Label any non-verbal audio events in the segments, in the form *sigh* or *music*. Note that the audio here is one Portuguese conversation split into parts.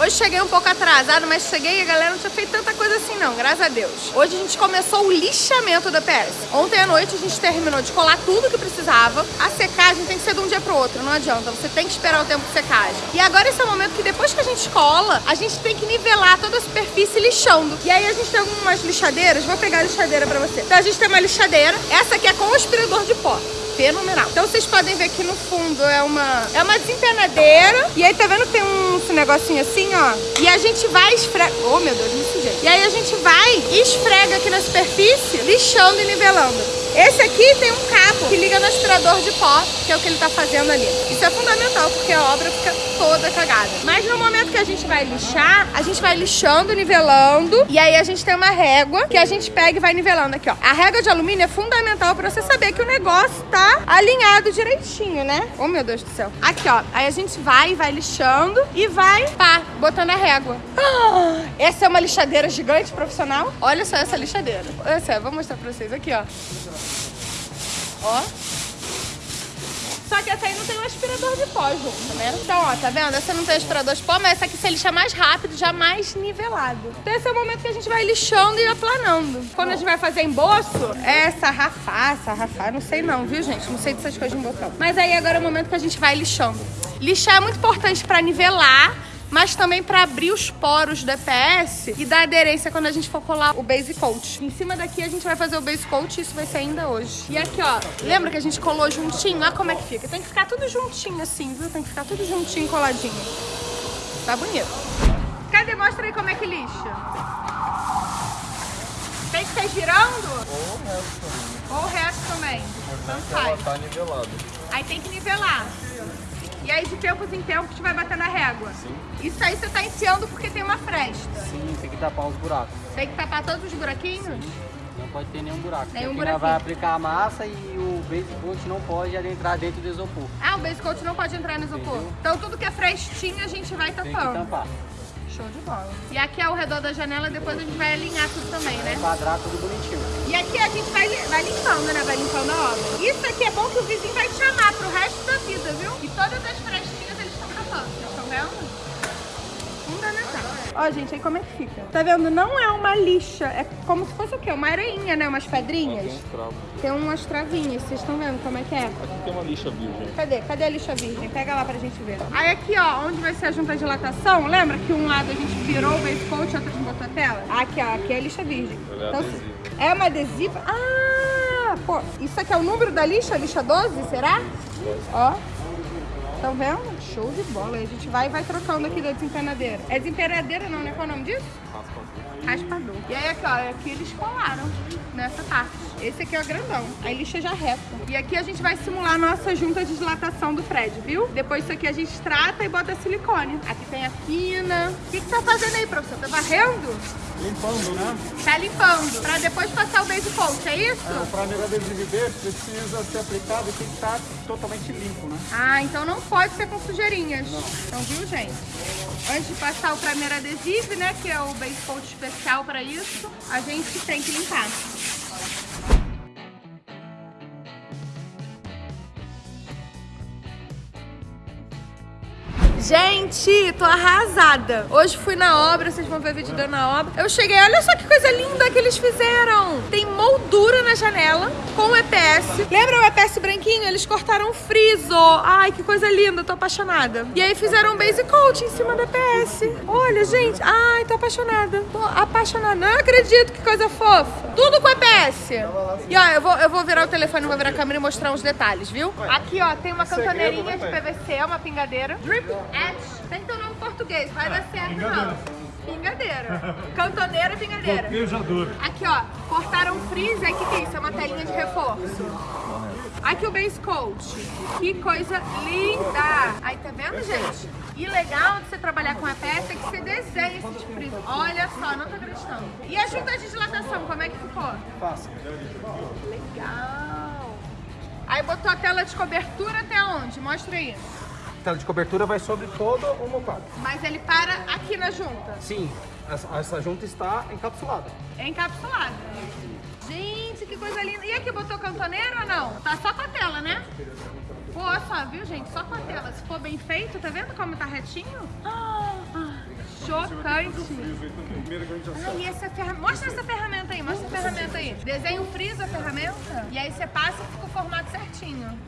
Hoje cheguei um pouco atrasado, mas cheguei e a galera não tinha feito tanta coisa assim não, graças a Deus. Hoje a gente começou o lixamento da PS. Ontem à noite a gente terminou de colar tudo que precisava. A secagem tem que ser de um dia pro outro, não adianta. Você tem que esperar o tempo de secagem. E agora esse é o momento que depois que a gente cola, a gente tem que nivelar toda a superfície lixando. E aí a gente tem algumas lixadeiras, vou pegar a lixadeira pra você. Então a gente tem uma lixadeira, essa aqui é com aspirador de pó fenomenal. Então vocês podem ver aqui no fundo é uma, é uma desempenadeira. E aí tá vendo tem um negocinho assim, ó. E a gente vai esfregar... Oh, meu Deus, me sujei. E aí a gente vai e esfrega aqui na superfície, lixando e nivelando. Esse aqui tem um cabo que liga no aspirador de pó, que é o que ele tá fazendo ali. Isso é fundamental, porque a obra fica toda cagada. Mas no momento que a gente vai lixar, a gente vai lixando, nivelando, e aí a gente tem uma régua que a gente pega e vai nivelando aqui, ó. A régua de alumínio é fundamental pra você saber que o negócio tá alinhado direitinho, né? Oh, meu Deus do céu. Aqui, ó. Aí a gente vai, vai lixando e vai, pá, botando a régua. Ah, essa é uma lixadeira gigante profissional. Olha só essa lixadeira. Essa, vou mostrar pra vocês aqui, ó. Ó. Só que essa aí não tem um aspirador de pó junto, né? Então, ó, tá vendo? Essa não tem aspirador de pó, mas essa aqui você lixa mais rápido, já mais nivelado. Então esse é o momento que a gente vai lixando e aplanando. Quando a gente vai fazer emboço, é sarrafar, sarrafar, não sei não, viu, gente? Não sei dessas coisas de botão. Mas aí agora é o momento que a gente vai lixando. Lixar é muito importante pra nivelar mas também para abrir os poros do EPS e dar aderência quando a gente for colar o base coat. Em cima daqui a gente vai fazer o base coat e isso vai ser ainda hoje. E aqui, ó, lembra que a gente colou juntinho? Olha como é que fica. Tem que ficar tudo juntinho assim, viu? Tem que ficar tudo juntinho, coladinho. Tá bonito. Cadê? Mostra aí como é que lixa. Tem que ser girando? Ou o resto também. Ou o resto também. Ela faz. tá nivelada. Aí tem que nivelar. E aí de tempos em tempos tu vai bater na régua. Sim. Isso aí você tá enfiando porque tem uma fresta. Sim, tem que tapar os buracos. Tem que tapar todos os buraquinhos? Não pode ter nenhum buraco. Nenhum nós vai aplicar a massa e o base coat não pode adentrar dentro do isopor. Ah, o base coat não pode entrar no isopor. Entendeu? Então tudo que é frestinho a gente vai Tem que tapando. tampar. Show de bola. E aqui ao redor da janela depois a gente vai alinhar tudo também, né? Quadrar tudo bonitinho. E aqui a gente vai, vai limpando, né? Vai limpando a obra. Isso aqui é bom que o vizinho vai te chamar pro resto da vida, viu? E todas as frestinhas eles estão tapando. Vocês estão vendo? Ó, gente, aí como é que fica? Tá vendo? Não é uma lixa. É como se fosse o quê? Uma areinha, né? Umas pedrinhas. tem umas travinhas. Vocês estão vendo como é que é? Aqui tem uma lixa virgem. Cadê? Cadê a lixa virgem? Pega lá pra gente ver. Aí aqui, ó, onde vai ser a junta de dilatação, lembra que um lado a gente virou o base coat e outro a gente botou a tela? Aqui, ó, aqui é a lixa virgem. É Então, é uma adesiva? Ah, pô, isso aqui é o número da lixa? Lixa 12, será? Ó. Estão vendo? Show de bola. A gente vai e vai trocando aqui da desempenadeira. É desempenadeira não, né? Qual é o nome disso? Raspador. E aí aqui, ó, aqui eles colaram nessa parte. Esse aqui é o grandão. Aí lixa já reta. E aqui a gente vai simular a nossa junta de dilatação do prédio, viu? Depois isso aqui a gente trata e bota silicone. Aqui tem a quina. O que que tá fazendo aí, professor? Tá varrendo? Limpando, né? Tá limpando. Pra depois passar o base coat, é isso? É, o primeiro adesivo desse precisa ser aplicado e tem que estar totalmente limpo, né? Ah, então não pode ser com sujeirinhas. Então, viu, gente? Antes de passar o primeiro adesivo, né, que é o base coat especial para isso, a gente tem que limpar. Gente, tô arrasada. Hoje fui na obra, vocês vão ver vídeo dando na obra. Eu cheguei, olha só que coisa linda que eles fizeram. Tem moldura na janela com EPS. Lembra o EPS branquinho? Eles cortaram o friso. Ai, que coisa linda, tô apaixonada. E aí fizeram um base coat em cima do EPS. Olha, gente, ai, tô apaixonada. Tô apaixonada. Não acredito, que coisa fofa. Tudo com EPS. E ó, eu vou, eu vou virar o telefone, vou virar a câmera e mostrar uns detalhes, viu? Aqui, ó, tem uma cantoneirinha de PVC, uma pingadeira. Drip Edge. Tem teu nome em português, vai dar certo não. Pingadeira. Cantoneira, pingadeira. Beijador. Aqui, ó, cortaram um freezer. O que, que é isso? É uma telinha de reforço. Aqui o base coat. Que coisa linda. Aí, tá vendo, gente? E legal de você trabalhar com a peça é que você desenha esses freezer. Olha só, não tô acreditando. E a junta de dilatação, como é que ficou? Fácil. Legal. Aí botou a tela de cobertura até onde? Mostra aí. Tela de cobertura vai sobre todo o mocado. Mas ele para aqui na junta. Sim, essa, essa junta está encapsulada. É encapsulado. Gente, que coisa linda. E aqui botou cantoneira ou não? Tá só com a tela, né? Pô, só, viu, gente? Só com a tela. Se for bem feito, tá vendo como tá retinho? Ah, já Ah, e essa ferramenta. Mostra essa ferramenta aí, mostra a ferramenta aí. Desenha o friso a ferramenta e aí você passa e fica o formato certinho.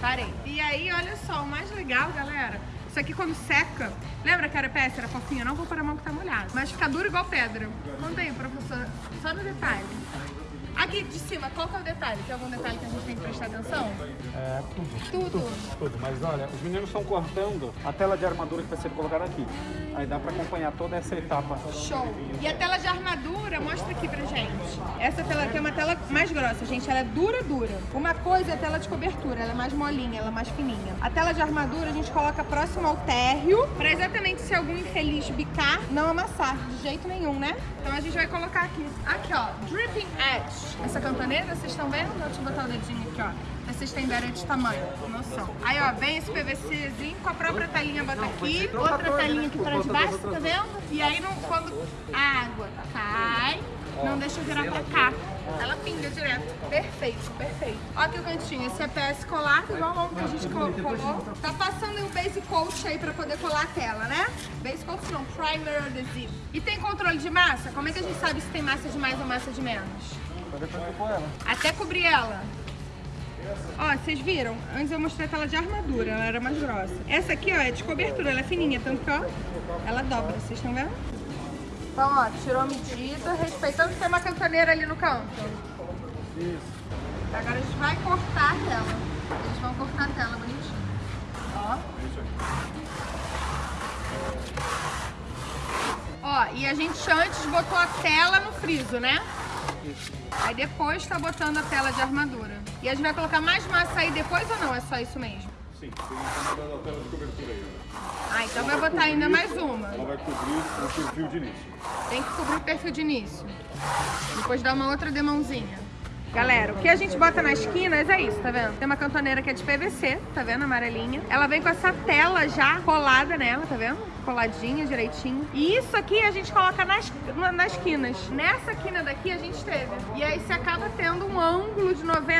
Parei. E aí, olha só, o mais legal, galera. Isso aqui quando seca, lembra que era peça, era fofinha? Não vou pôr a mão que tá molhada. Mas fica duro igual pedra. Conta aí, professor. Só no detalhe. Aqui de cima, qual que é o detalhe? Tem algum detalhe que a gente tem que prestar atenção? É, tudo. Tudo. Tudo, mas olha, os meninos estão cortando a tela de armadura que vai ser colocada aqui. Aí dá pra acompanhar toda essa etapa. Show! E a tela de armadura, mostra aqui pra gente. Essa tela aqui é uma tela mais grossa, gente. Ela é dura, dura. Uma coisa é a tela de cobertura, ela é mais molinha, ela é mais fininha. A tela de armadura a gente coloca próximo ao térreo, pra exatamente se algum infeliz bicar, não amassar de jeito nenhum, né? Então a gente vai colocar aqui. Aqui, ó, Dripping Edge. Essa cantoneira, vocês estão vendo? Deixa eu botar o dedinho aqui, ó. Pra vocês terem ideia de tamanho, noção. Aí, ó, vem esse PVCzinho com a própria telinha, bota aqui. Outra telinha aqui pra debaixo, tá vendo? E aí, não, quando a água cai, não deixa virar pra cá. Ela pinga direto. Perfeito, perfeito. Ó aqui o cantinho. Esse é PS colar, igual o que a gente colocou. Tá passando o base coat aí pra poder colar a tela, né? Base coat não, primer adesivo. E tem controle de massa? Como é que a gente sabe se tem massa de mais ou massa de menos? Até cobrir ela. Ó, vocês viram? Antes eu mostrei a tela de armadura, ela era mais grossa. Essa aqui, ó, é de cobertura, ela é fininha, tanto que, ó, ela dobra, vocês estão vendo? Então, ó, tirou a medida, respeitando que tem uma cantoneira ali no canto. Isso. Agora a gente vai cortar a tela. Eles vão cortar a tela bonitinho. Ó. Ó, e a gente antes botou a tela no friso, né? Isso. Aí depois tá botando a tela de armadura. E a gente vai colocar mais massa aí depois ou não? É só isso mesmo? Sim, tem que botar a tela de cobertura aí. né? Ah, então vai botar ainda mais uma. Ela vai cobrir o perfil de início. Tem que cobrir o perfil de início. Depois dá uma outra demãozinha. Galera, o que a gente bota nas esquinas é isso, tá vendo? Tem uma cantoneira que é de PVC, tá vendo? Amarelinha. Ela vem com essa tela já colada nela, tá vendo? Coladinha, direitinho. E isso aqui a gente coloca nas, na- nas quinas. Nessa quina daqui a gente teve. E aí você acaba tendo um ângulo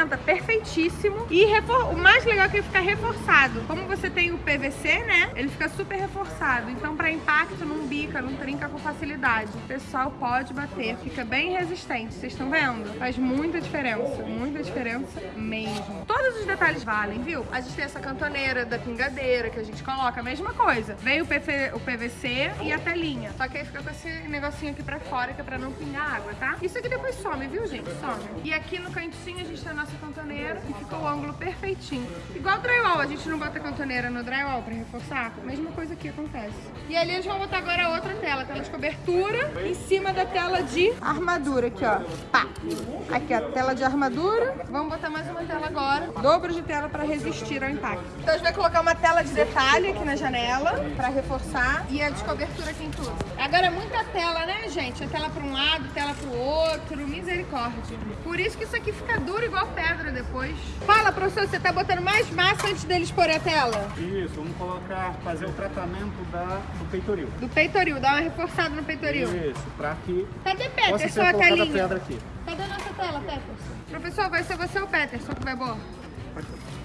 de 90 perfeitíssimo. E o mais legal é que ele fica reforçado. Como você tem o PVC, né? Ele fica super reforçado. Então, pra impacto, não bica, não trinca com facilidade. O pessoal pode bater, fica bem resistente. Vocês estão vendo? Faz muita diferença, muita diferença mesmo. Todos os detalhes valem, viu? A gente tem essa cantoneira da pingadeira que a gente coloca, a mesma coisa. Veio o, PV o PVC e a telinha. Só que aí fica com esse negocinho aqui pra fora, que é pra não pingar água, tá? Isso aqui depois some, viu, gente? Some. E aqui no cantinho a gente tem a nossa cantoneira e ficou o ângulo perfeitinho. Igual drywall, a gente não bota cantoneira no drywall pra reforçar. Mesma coisa aqui acontece. E ali eles vão botar agora outra tela, tela de cobertura, em cima da tela de armadura aqui, ó. Pá. Aqui, ó, tela de armadura. Vamos botar mais uma tela agora. Dobro de tela pra resistir ao impacto. Então a gente vai colocar uma tela de detalhe aqui na janela pra reforçar e a de cobertura aqui em tudo. Agora é muita tela, né, gente? É tela pra um lado, tela pro outro, misericórdia. Por isso que isso aqui fica duro igual pedra depois. Fala, professor, você tá botando mais massa antes deles pôr a tela? Isso, vamos colocar, fazer o tratamento da, do peitoril. Do peitoril, dá uma reforçada no peitoril. Isso, pra que Cadê Peterson, a telinha? pedra aqui. Cadê a nossa tela, Peterson? Professor, vai ser você ou o Peterson que vai pôr?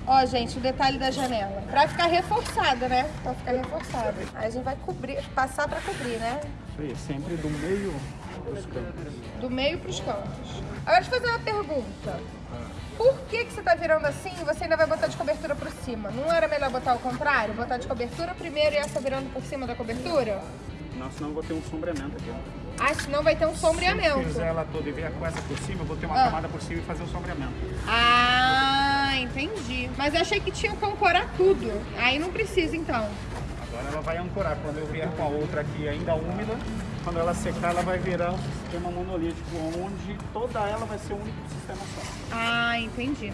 Ó, gente, o detalhe da janela. Pra ficar reforçada, né? Pra ficar reforçada. Aí a gente vai cobrir, passar pra cobrir, né? Isso aí, sempre do meio dos campos. Do meio pros cantos. Agora deixa eu fazer uma pergunta. Por que, que você tá virando assim e você ainda vai botar de cobertura por cima? Não era melhor botar ao contrário? Botar de cobertura primeiro e essa virando por cima da cobertura? Não, senão eu vou ter um sombreamento aqui. Ah, senão vai ter um Se eu sombreamento. fizer ela toda e vier com essa por cima, eu vou ter uma Ah. camada por cima e fazer o sombreamento. Ah, entendi. Mas eu achei que tinha que ancorar tudo. Aí não precisa, então. Ela vai ancorar. Quando eu vier com a outra aqui ainda úmida, quando ela secar, ela vai virar um sistema monolítico, onde toda ela vai ser um único sistema só. Ah, entendi.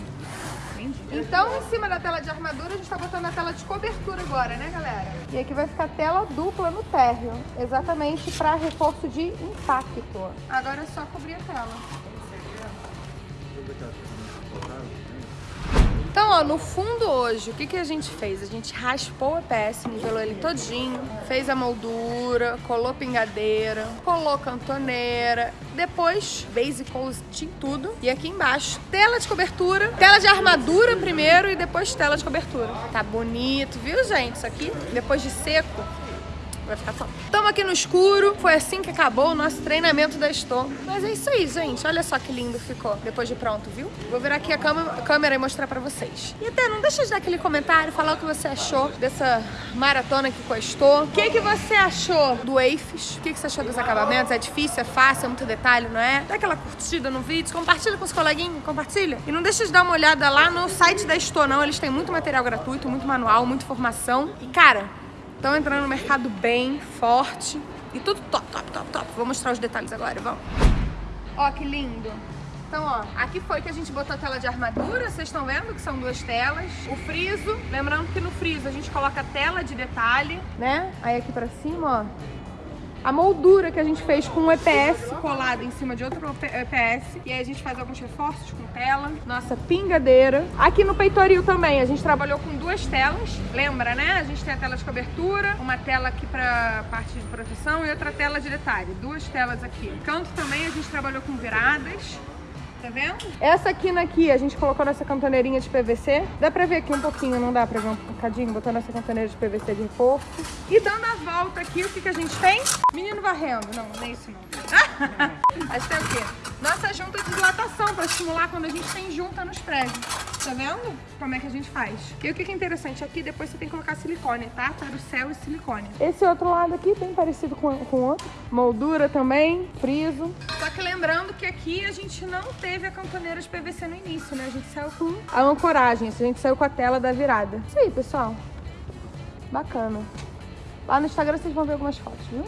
Entendi. Então, em cima da tela de armadura, a gente tá botando a tela de cobertura agora, né, galera? E aqui vai ficar tela dupla no térreo, exatamente para reforço de impacto. Agora é só cobrir a tela. Então, ó, no fundo hoje, o que, que a gente fez? A gente raspou o EPS, nivelou ele todinho, fez a moldura, colou pingadeira, colou cantoneira, depois base coat em tudo. E aqui embaixo, tela de cobertura, tela de armadura primeiro e depois tela de cobertura. Tá bonito, viu, gente? Isso aqui, depois de seco, vai ficar top. Estamos aqui no escuro, foi assim que acabou o nosso treinamento da Estou. Mas é isso aí, gente. Olha só que lindo ficou depois de pronto, viu? Vou virar aqui a a câmera e mostrar pra vocês. E até não deixa de dar aquele comentário, falar o que você achou dessa maratona aqui com a Estou. O que, que você achou do AFES? O que, que você achou dos acabamentos? É difícil, é fácil, é muito detalhe, não é? Dá aquela curtida no vídeo, compartilha com os coleguinhas, compartilha. E não deixa de dar uma olhada lá no site da Estou, não. Eles têm muito material gratuito, muito manual, muita informação. E, cara, Estão entrando no mercado bem, forte. E tudo top, top, top, top. Vou mostrar os detalhes agora, vamos. Ó, que lindo. Então, ó, aqui foi que a gente botou a tela de armadura, vocês estão vendo que são duas telas. O friso, lembrando que no friso a gente coloca a tela de detalhe, né? Aí aqui pra cima, ó, a moldura que a gente fez com um EPS colado em cima de outro EPS. E aí a gente faz alguns reforços com tela. Nossa pingadeira. Aqui no peitoril também, a gente trabalhou com duas telas. Lembra, né? A gente tem a tela de cobertura, uma tela aqui pra parte de proteção e outra tela de detalhe. Duas telas aqui. Canto também a gente trabalhou com viradas. Tá vendo? Essa quina aqui a gente colocou nessa cantoneirinha de PVC. Dá pra ver aqui um pouquinho, não dá pra ver um bocadinho? Botando essa cantoneira de PVC de reforço. E dando a volta aqui, o que, que a gente tem? Menino varrendo. Não, não é isso não. *laughs* a gente tem o quê? Nossa junta de dilatação pra estimular quando a gente tem junta nos prédios. Tá vendo? Como é que a gente faz? E o que, é interessante? Aqui depois você tem que colocar silicone, tá? Para o céu e silicone. Esse outro lado aqui, bem parecido com o outro. Moldura também, friso. Só que lembrando que aqui a gente não teve a cantoneira de PVC no início, né? A gente saiu com a ancoragem, a gente saiu com a tela da virada. Isso aí, pessoal. Bacana. Lá no Instagram vocês vão ver algumas fotos, viu?